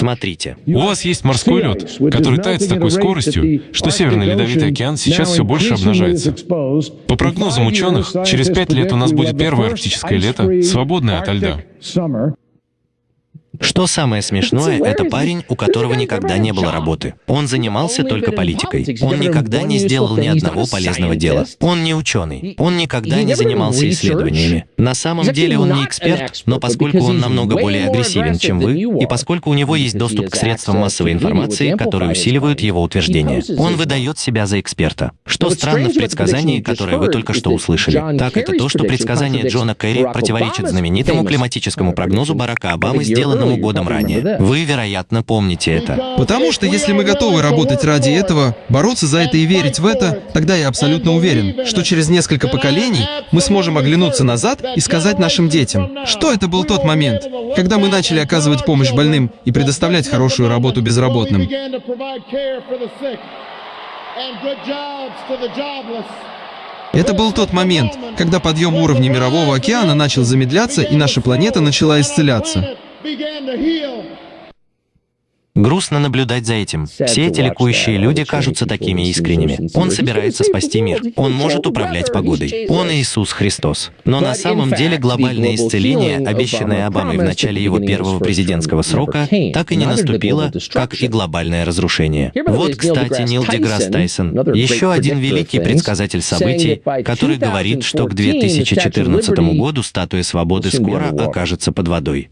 Смотрите. У вас есть морской лед, который тает с такой скоростью, что Северный Ледовитый океан сейчас все больше обнажается. По прогнозам ученых, через пять лет у нас будет первое арктическое лето, свободное ото льда. Что самое смешное, это парень, у которого никогда не было работы. Он занимался только политикой. Он никогда не сделал ни одного полезного дела. Он не ученый. Он никогда не занимался исследованиями. На самом деле он не эксперт, но поскольку он намного более агрессивен, чем вы, и поскольку у него есть доступ к средствам массовой информации, которые усиливают его утверждения, он выдает себя за эксперта. Что странно в предсказании, которое вы только что услышали, так это то, что предсказание Джона Керри противоречит знаменитому климатическому прогнозу Барака Обамы, сделанному Новому годом ранее. Вы, вероятно, помните это. Потому что если мы готовы работать ради этого, бороться за это и верить в это, тогда я абсолютно уверен, что через несколько поколений мы сможем оглянуться назад и сказать нашим детям, что это был тот момент, когда мы начали оказывать помощь больным и предоставлять хорошую работу безработным. Это был тот момент, когда подъем уровня Мирового океана начал замедляться и наша планета начала исцеляться. Грустно наблюдать за этим. Все эти ликующие люди кажутся такими искренними. Он собирается спасти мир. Он может управлять погодой. Он Иисус Христос. Но на самом деле глобальное исцеление, обещанное Обамой в начале его первого президентского срока, так и не наступило, как и глобальное разрушение. Вот, кстати, Нил Деграсс Тайсон, еще один великий предсказатель событий, который говорит, что к 2014 году статуя свободы скоро окажется под водой.